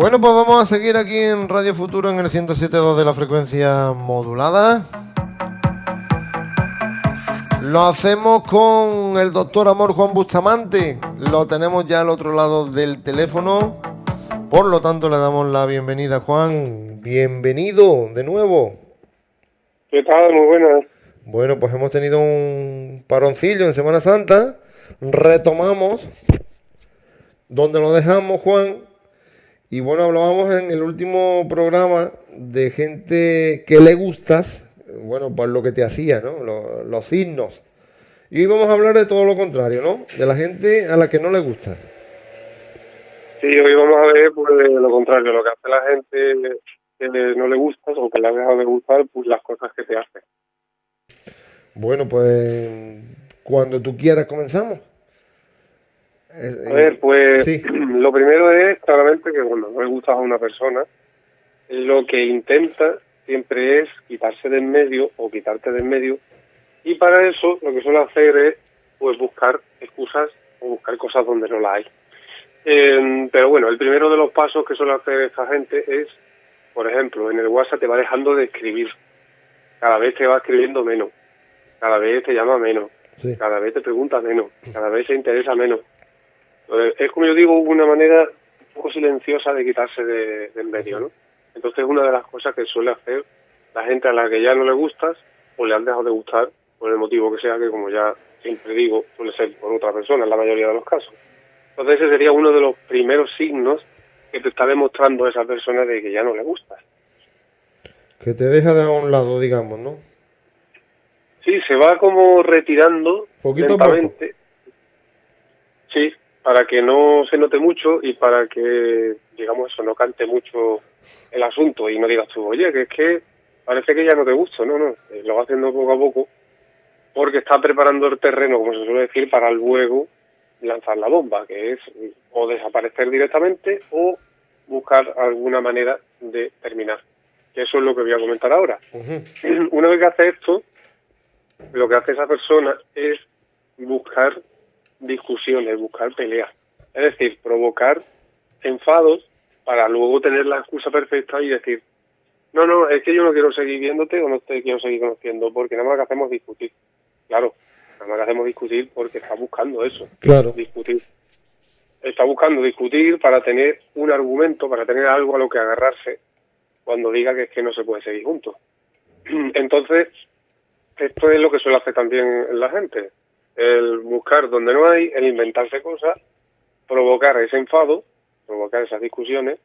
Bueno, pues vamos a seguir aquí en Radio Futuro en el 107.2 de la frecuencia modulada. Lo hacemos con el doctor Amor Juan Bustamante. Lo tenemos ya al otro lado del teléfono. Por lo tanto, le damos la bienvenida, Juan. Bienvenido de nuevo. ¿Qué tal? Muy buenas. Bueno, pues hemos tenido un paroncillo en Semana Santa. Retomamos donde lo dejamos, Juan. Y bueno, hablábamos en el último programa de gente que le gustas, bueno, por lo que te hacía, ¿no? Los, los signos. Y hoy vamos a hablar de todo lo contrario, ¿no? De la gente a la que no le gusta. Sí, hoy vamos a ver pues, lo contrario, lo que hace la gente que no le gusta o que le ha dejado de gustar, pues las cosas que te hace. Bueno, pues cuando tú quieras comenzamos. A ver, pues sí. lo primero es claramente que cuando no le gustas a una persona, lo que intenta siempre es quitarse de en medio o quitarte de en medio y para eso lo que suele hacer es pues buscar excusas o buscar cosas donde no la hay. Eh, pero bueno, el primero de los pasos que suele hacer esta gente es, por ejemplo, en el WhatsApp te va dejando de escribir. Cada vez te va escribiendo menos. Cada vez te llama menos. Sí. Cada vez te pregunta menos. Cada vez se interesa menos. Entonces, es como yo digo, una manera un poco silenciosa de quitarse de, de en medio, ¿no? Entonces, una de las cosas que suele hacer la gente a la que ya no le gustas o le han dejado de gustar por el motivo que sea, que como ya siempre digo, suele ser por otra persona en la mayoría de los casos. Entonces ese sería uno de los primeros signos que te está demostrando esa persona de que ya no le gustas. Que te deja de a un lado, digamos, ¿no? Sí, se va como retirando Poquito lentamente. a poco. Sí, para que no se note mucho y para que, digamos eso, no cante mucho el asunto y no digas tú, oye, que es que parece que ya no te gusta, no, no, eh, lo va haciendo poco a poco porque está preparando el terreno, como se suele decir, para luego lanzar la bomba, que es o desaparecer directamente o buscar alguna manera de terminar. Que eso es lo que voy a comentar ahora. Uh -huh. Una vez que hace esto, lo que hace esa persona es buscar discusiones, buscar peleas. Es decir, provocar enfados para luego tener la excusa perfecta y decir, no, no, es que yo no quiero seguir viéndote o no te quiero seguir conociendo, porque nada más que hacemos discutir. Claro, nada más que hacemos discutir porque está buscando eso. Claro. Discutir. Está buscando discutir para tener un argumento, para tener algo a lo que agarrarse cuando diga que es que no se puede seguir juntos. Entonces, esto es lo que suele hacer también la gente. El buscar donde no hay, el inventarse cosas, provocar ese enfado, provocar esas discusiones,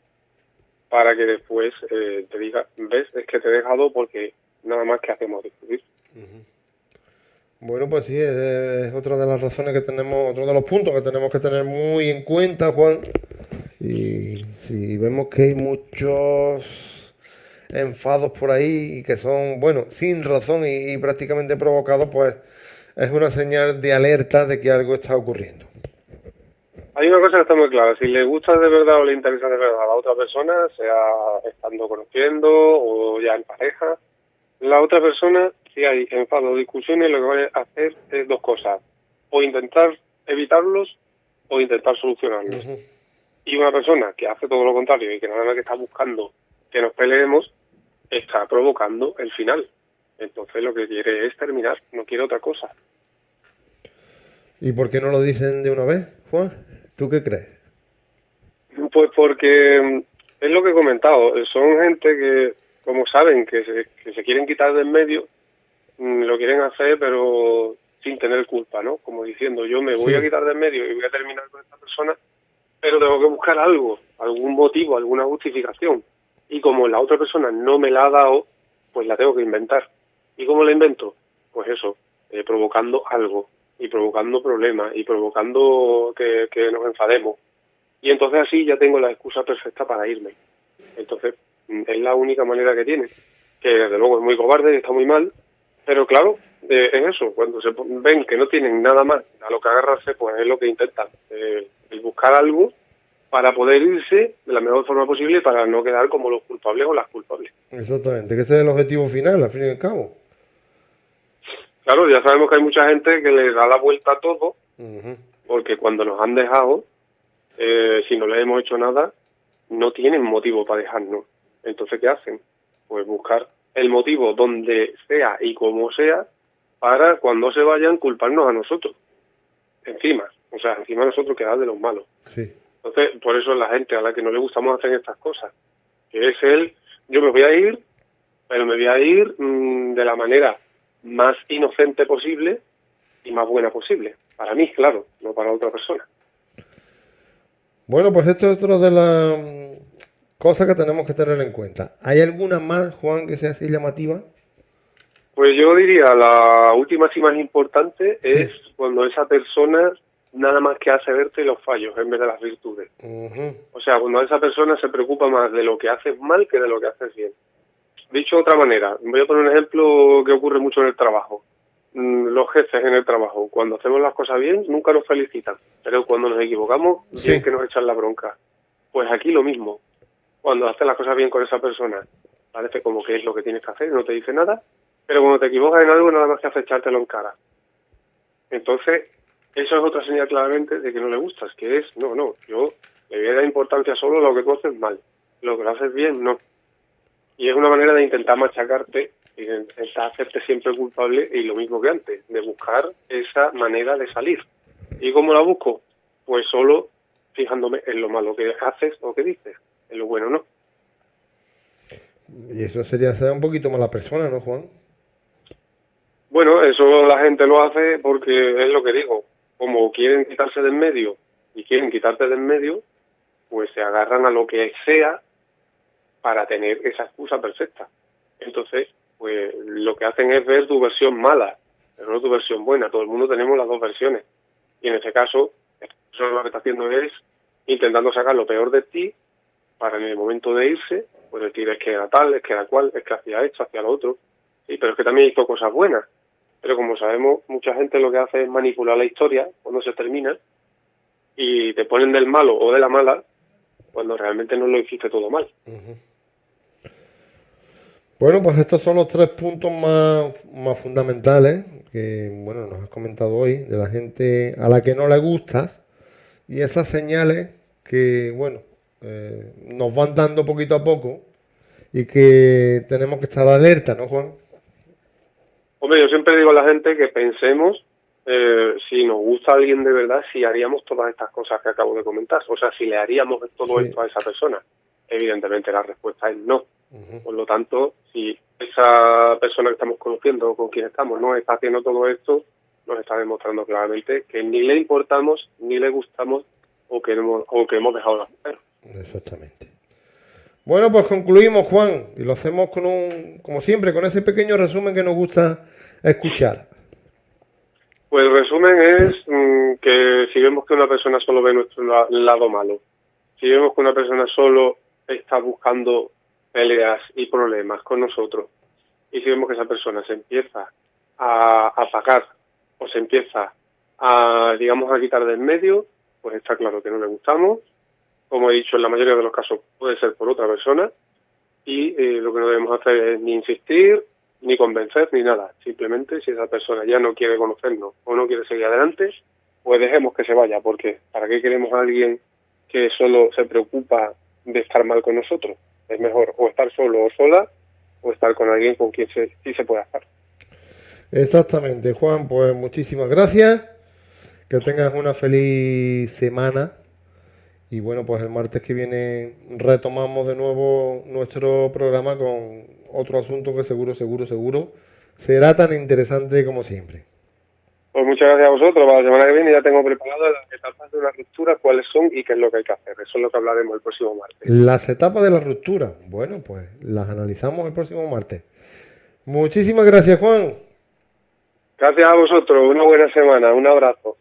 para que después eh, te diga, ves, es que te he dejado porque nada más que hacemos discutir. Bueno, pues sí, es, es, otra de las razones que tenemos, otro de los puntos que tenemos que tener muy en cuenta, Juan. Y si vemos que hay muchos enfados por ahí que son, bueno, sin razón y, y prácticamente provocados, pues es una señal de alerta de que algo está ocurriendo. Hay una cosa que está muy clara, si le gusta de verdad o le interesa de verdad a la otra persona, sea estando conociendo o ya en pareja, la otra persona, si hay enfado o discusiones, lo que va a hacer es dos cosas, o intentar evitarlos o intentar solucionarlos. Uh -huh. Y una persona que hace todo lo contrario y que nada más que está buscando que nos peleemos, está provocando el final. Entonces lo que quiere es terminar, no quiere otra cosa. ¿Y por qué no lo dicen de una vez, Juan? ¿Tú qué crees? Pues porque es lo que he comentado, son gente que, como saben que se, que se quieren quitar de en medio, mm, lo quieren hacer pero sin tener culpa, ¿no? Como diciendo, yo me voy sí. a quitar de en medio y voy a terminar con esta persona, pero tengo que buscar algo, algún motivo, alguna justificación. Y como la otra persona no me la ha dado, pues la tengo que inventar. ¿Y cómo la invento? Pues eso, eh, provocando algo, y provocando problemas y provocando que, nos enfademos. Y entonces así ya tengo la excusa perfecta para irme. Entonces es la única manera que tiene, que desde luego es muy cobarde y está muy mal, pero claro, eh, es eso, cuando se ven que no tienen nada más a lo que agarrarse, pues es lo que intentan, eh, buscar algo para poder irse de la mejor forma posible para no quedar como los culpables o las culpables. Exactamente, que ese es el objetivo final, al fin y al cabo. Claro, ya sabemos que hay mucha gente que le da la vuelta a todo, uh -huh. porque cuando nos han dejado, eh, si no le hemos hecho nada, no tienen motivo para dejarnos. Entonces, ¿qué hacen? Pues buscar el motivo donde sea y como sea para cuando se vayan culparnos a nosotros. Encima, o sea, encima nosotros quedar de los malos. Sí. Entonces, por eso la gente a la que no le gustamos hacer estas cosas. Que es el, yo me voy a ir, pero me voy a ir mm, de la manera más inocente posible y más buena posible. Para mí, claro, no para otra persona. Bueno, pues esto es otra de las mm, cosas que tenemos que tener en cuenta. ¿Hay alguna más, Juan, que sea así llamativa? Pues yo diría, la última y más importante es cuando esa persona nada más que hace verte los fallos en vez de las virtudes. O sea, cuando esa persona se preocupa más de lo que haces mal que de lo que haces bien. Dicho de otra manera, voy a poner un ejemplo que ocurre mucho en el trabajo. Mm, los jefes en el trabajo, cuando hacemos las cosas bien, nunca nos felicitan, pero cuando nos equivocamos, sí. que nos echan la bronca. Pues aquí lo mismo. Cuando haces las cosas bien con esa persona, parece como que es lo que tienes que hacer, no te dice nada, pero cuando te equivocas en algo, nada más que hace echártelo en cara. Entonces, eso es otra señal claramente de que no le gustas, que es, no, no, yo le voy a dar importancia solo a lo que tú haces mal, lo que lo haces bien, no. Y es una manera de intentar machacarte y de intentar hacerte siempre culpable y lo mismo que antes, de buscar esa manera de salir. ¿Y cómo la busco? Pues solo fijándome en lo malo que haces o que dices, en lo bueno no. Y eso sería ser un poquito mala persona, ¿no, Juan? Bueno, eso la gente lo hace porque es lo que digo, como quieren quitarse del medio y quieren quitarte del medio, pues se agarran a lo que sea para tener esa excusa perfecta. Entonces, pues lo que hacen es ver tu versión mala, pero no tu versión buena. Todo el mundo tenemos las dos versiones. Y en este caso, eso lo que está haciendo es intentando sacar lo peor de ti para en el momento de irse, pues decir es que era tal, es que era cual, es que hacía esto, hacía lo otro. Sí, pero es que también hizo cosas buenas. Pero como sabemos, mucha gente lo que hace es manipular la historia cuando se termina y te ponen del malo o de la mala cuando realmente no lo hiciste todo mal. Bueno, pues estos son los tres puntos más, más fundamentales que bueno nos has comentado hoy de la gente a la que no le gustas y esas señales que bueno eh, nos van dando poquito a poco y que tenemos que estar alerta, ¿no, Juan? Hombre, yo siempre digo a la gente que pensemos eh, si nos gusta a alguien de verdad, si haríamos todas estas cosas que acabo de comentar. O sea, si le haríamos todo esto a esa persona. Evidentemente la respuesta es no. Por lo tanto, si esa persona que estamos conociendo o con quien estamos no está haciendo todo esto, nos está demostrando claramente que ni le importamos, ni le gustamos o que hemos, o que hemos dejado de hacer. Exactamente. Bueno, pues concluimos, Juan, y lo hacemos con un, como siempre, con ese pequeño resumen que nos gusta escuchar. Pues el resumen es mm, que si vemos que una persona solo ve nuestro lado malo, si vemos que una persona solo está buscando peleas y problemas con nosotros, y si vemos que esa persona se empieza a apagar o se empieza a, digamos, a quitar del medio, pues está claro que no le gustamos. Como he dicho, en la mayoría de los casos puede ser por otra persona, y eh, lo que no debemos hacer es ni insistir, ni convencer ni nada. Simplemente si esa persona ya no quiere conocernos o no quiere seguir adelante, pues dejemos que se vaya, porque ¿para qué queremos a alguien que solo se preocupa de estar mal con nosotros? Es mejor o estar solo o sola o estar con alguien con quien se, sí se puede estar. Exactamente, Juan, pues muchísimas gracias. Que tengas una feliz semana. Y bueno, pues el martes que viene retomamos de nuevo nuestro programa con otro asunto que seguro, seguro, seguro será tan interesante como siempre. Pues muchas gracias a vosotros. Para la semana que viene ya tengo preparado las etapas de una ruptura, cuáles son y qué es lo que hay que hacer. Eso es lo que hablaremos el próximo martes. Las etapas de la ruptura. Bueno, pues las analizamos el próximo martes. Muchísimas gracias, Juan. Gracias a vosotros. Una buena semana. Un abrazo.